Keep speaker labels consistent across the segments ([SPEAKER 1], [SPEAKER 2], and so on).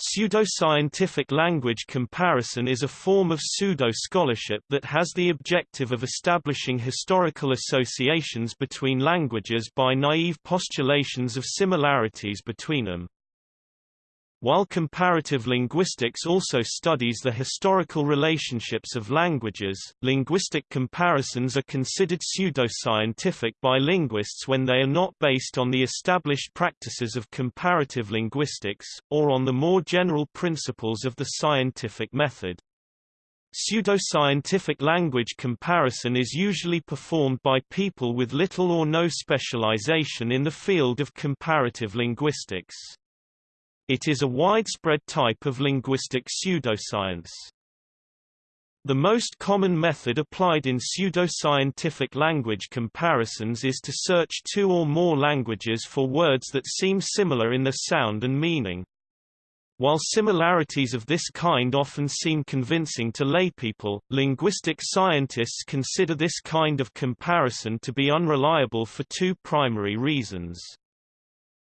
[SPEAKER 1] Pseudoscientific language comparison is a form of pseudo-scholarship that has the objective of establishing historical associations between languages by naive postulations of similarities between them. While comparative linguistics also studies the historical relationships of languages, linguistic comparisons are considered pseudoscientific by linguists when they are not based on the established practices of comparative linguistics, or on the more general principles of the scientific method. Pseudoscientific language comparison is usually performed by people with little or no specialization in the field of comparative linguistics. It is a widespread type of linguistic pseudoscience. The most common method applied in pseudoscientific language comparisons is to search two or more languages for words that seem similar in their sound and meaning. While similarities of this kind often seem convincing to laypeople, linguistic scientists consider this kind of comparison to be unreliable for two primary reasons.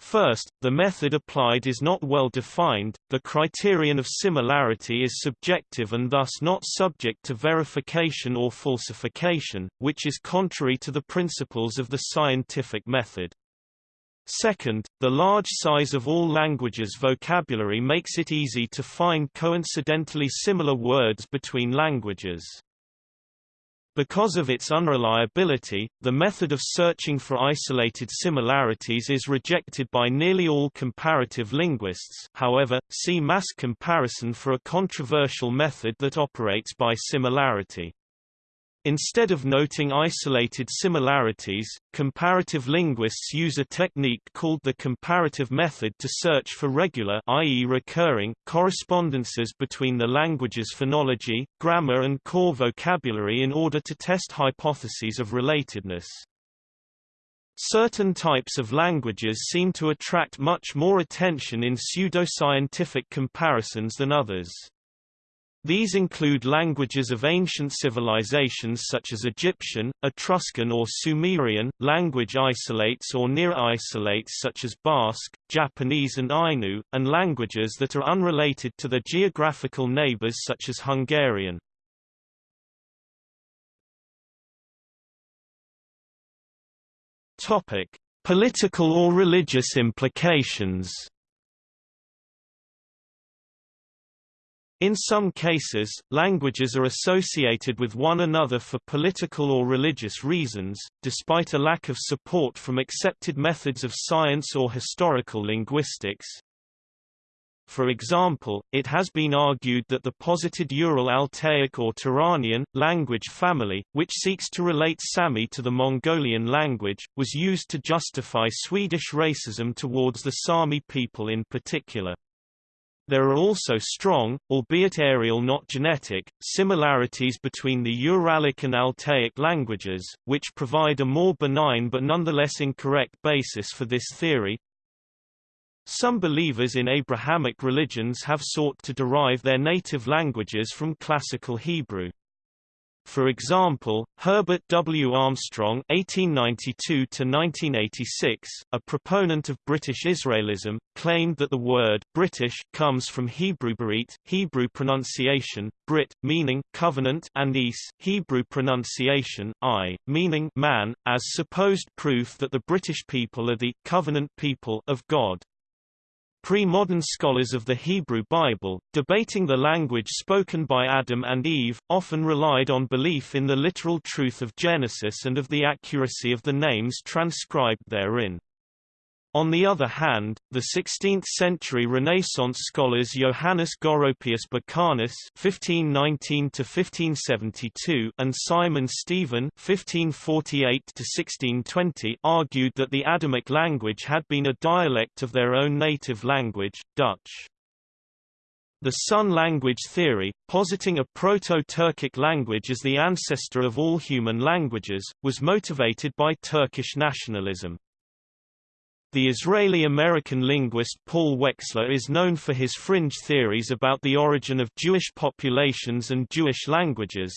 [SPEAKER 1] First, the method applied is not well defined, the criterion of similarity is subjective and thus not subject to verification or falsification, which is contrary to the principles of the scientific method. Second, the large size of all languages' vocabulary makes it easy to find coincidentally similar words between languages. Because of its unreliability, the method of searching for isolated similarities is rejected by nearly all comparative linguists however, see mass comparison for a controversial method that operates by similarity. Instead of noting isolated similarities, comparative linguists use a technique called the comparative method to search for regular i.e. recurring correspondences between the language's phonology, grammar and core vocabulary in order to test hypotheses of relatedness. Certain types of languages seem to attract much more attention in pseudoscientific comparisons than others. These include languages of ancient civilizations such as Egyptian, Etruscan or Sumerian, language isolates or near isolates such as Basque, Japanese and Ainu, and languages that are unrelated to their geographical neighbors such as Hungarian. Political or religious implications In some cases, languages are associated with one another for political or religious reasons, despite a lack of support from accepted methods of science or historical linguistics. For example, it has been argued that the posited Ural-Altaic or Turanian, language family, which seeks to relate Sami to the Mongolian language, was used to justify Swedish racism towards the Sami people in particular. There are also strong, albeit areal not genetic, similarities between the Uralic and Altaic languages, which provide a more benign but nonetheless incorrect basis for this theory. Some believers in Abrahamic religions have sought to derive their native languages from Classical Hebrew. For example, Herbert W. Armstrong (1892–1986), a proponent of British Israelism, claimed that the word "British" comes from Hebrew Berit, Hebrew pronunciation Brit, meaning covenant, and Is, Hebrew pronunciation I, meaning man, as supposed proof that the British people are the covenant people of God. Pre-modern scholars of the Hebrew Bible, debating the language spoken by Adam and Eve, often relied on belief in the literal truth of Genesis and of the accuracy of the names transcribed therein. On the other hand, the 16th-century Renaissance scholars Johannes Goropius Becanus (1519–1572) and Simon Stevin (1548–1620) argued that the Adamic language had been a dialect of their own native language, Dutch. The Sun language theory, positing a Proto-Turkic language as the ancestor of all human languages, was motivated by Turkish nationalism. The Israeli-American linguist Paul Wexler is known for his fringe theories about the origin of Jewish populations and Jewish languages,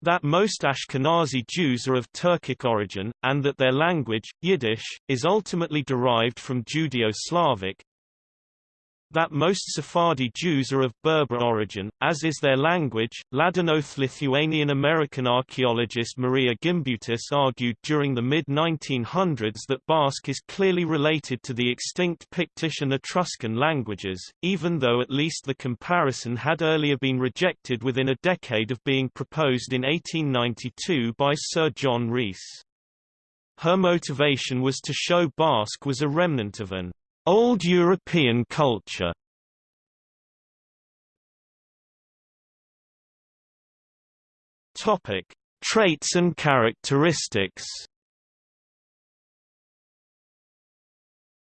[SPEAKER 1] that most Ashkenazi Jews are of Turkic origin, and that their language, Yiddish, is ultimately derived from Judeo-Slavic, that most Sephardi Jews are of Berber origin, as is their language. Ladinoth Lithuanian-American archaeologist Maria Gimbutas argued during the mid-1900s that Basque is clearly related to the extinct Pictish and Etruscan languages, even though at least the comparison had earlier been rejected within a decade of being proposed in 1892 by Sir John Rhys. Her motivation was to show Basque was a remnant of an Old European culture Topic: Traits and characteristics.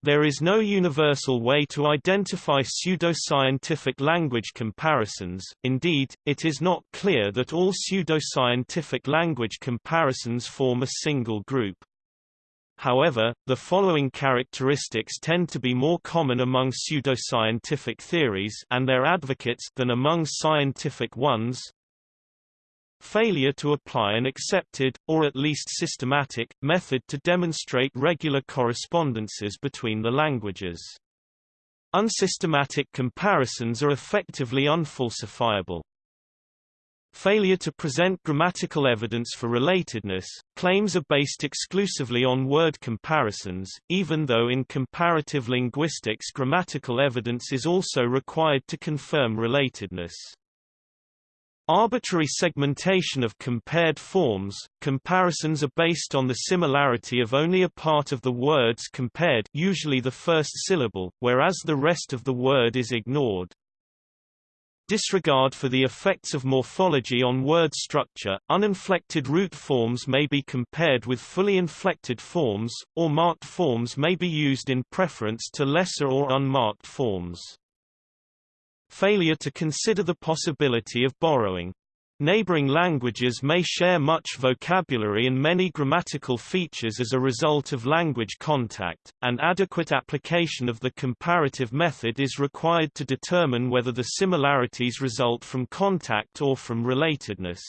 [SPEAKER 1] There is no universal way to identify pseudoscientific language comparisons, indeed, it is not clear that all pseudoscientific language comparisons form a single group. However, the following characteristics tend to be more common among pseudoscientific theories and their advocates than among scientific ones. Failure to apply an accepted, or at least systematic, method to demonstrate regular correspondences between the languages. Unsystematic comparisons are effectively unfalsifiable. Failure to present grammatical evidence for relatedness, claims are based exclusively on word comparisons, even though in comparative linguistics grammatical evidence is also required to confirm relatedness. Arbitrary segmentation of compared forms, comparisons are based on the similarity of only a part of the words compared usually the first syllable, whereas the rest of the word is ignored. Disregard for the effects of morphology on word structure, uninflected root forms may be compared with fully inflected forms, or marked forms may be used in preference to lesser or unmarked forms. Failure to consider the possibility of borrowing Neighboring languages may share much vocabulary and many grammatical features as a result of language contact, and adequate application of the comparative method is required to determine whether the similarities result from contact or from relatedness.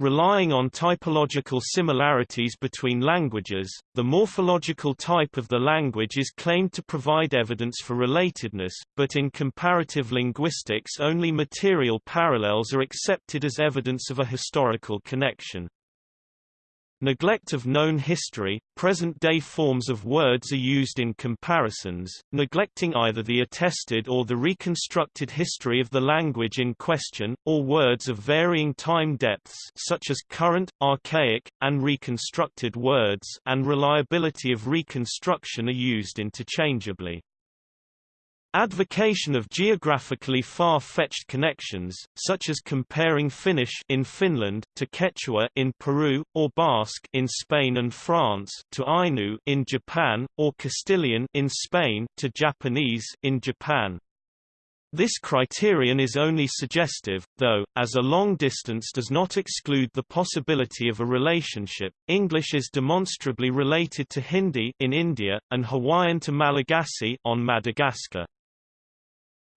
[SPEAKER 1] Relying on typological similarities between languages, the morphological type of the language is claimed to provide evidence for relatedness, but in comparative linguistics only material parallels are accepted as evidence of a historical connection. Neglect of known history, present-day forms of words are used in comparisons, neglecting either the attested or the reconstructed history of the language in question, or words of varying time depths such as current, archaic, and reconstructed words and reliability of reconstruction are used interchangeably. Advocation of geographically far-fetched connections, such as comparing Finnish in Finland to Quechua in Peru, or Basque in Spain and France to Ainu in Japan, or Castilian in Spain to Japanese in Japan. This criterion is only suggestive, though, as a long distance does not exclude the possibility of a relationship. English is demonstrably related to Hindi in India, and Hawaiian to Malagasy on Madagascar.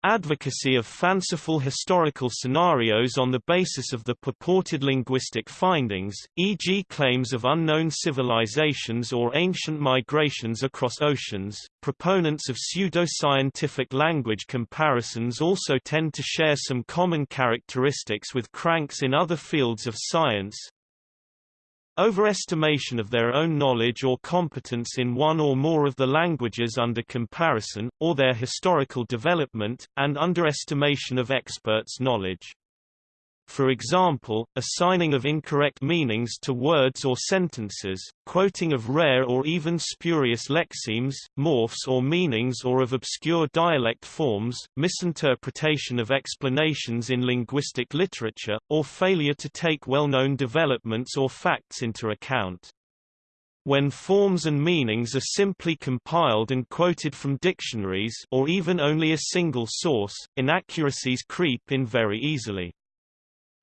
[SPEAKER 1] Advocacy of fanciful historical scenarios on the basis of the purported linguistic findings, e.g. claims of unknown civilizations or ancient migrations across oceans. Proponents of pseudo-scientific language comparisons also tend to share some common characteristics with cranks in other fields of science, Overestimation of their own knowledge or competence in one or more of the languages under comparison, or their historical development, and underestimation of experts' knowledge. For example, assigning of incorrect meanings to words or sentences, quoting of rare or even spurious lexemes, morphs or meanings or of obscure dialect forms, misinterpretation of explanations in linguistic literature, or failure to take well-known developments or facts into account. When forms and meanings are simply compiled and quoted from dictionaries or even only a single source, inaccuracies creep in very easily.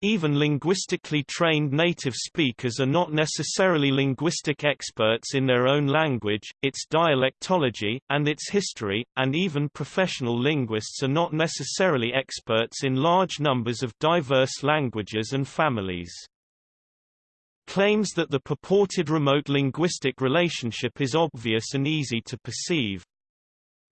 [SPEAKER 1] Even linguistically trained native speakers are not necessarily linguistic experts in their own language, its dialectology, and its history, and even professional linguists are not necessarily experts in large numbers of diverse languages and families. Claims that the purported remote linguistic relationship is obvious and easy to perceive,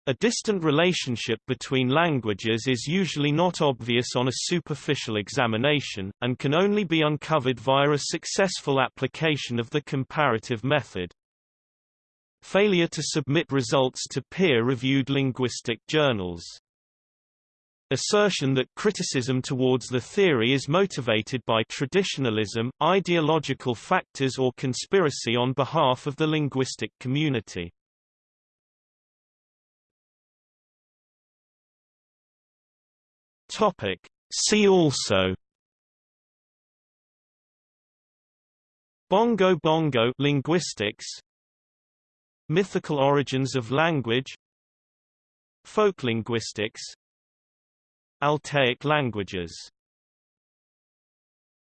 [SPEAKER 1] A distant relationship between languages is usually not obvious on a superficial examination, and can only be uncovered via a successful application of the comparative method. Failure to submit results to peer-reviewed linguistic journals. Assertion that criticism towards the theory is motivated by traditionalism, ideological factors or conspiracy on behalf of the linguistic community. Topic. See also Bongo Bongo linguistics Mythical origins of language Folk linguistics Altaic languages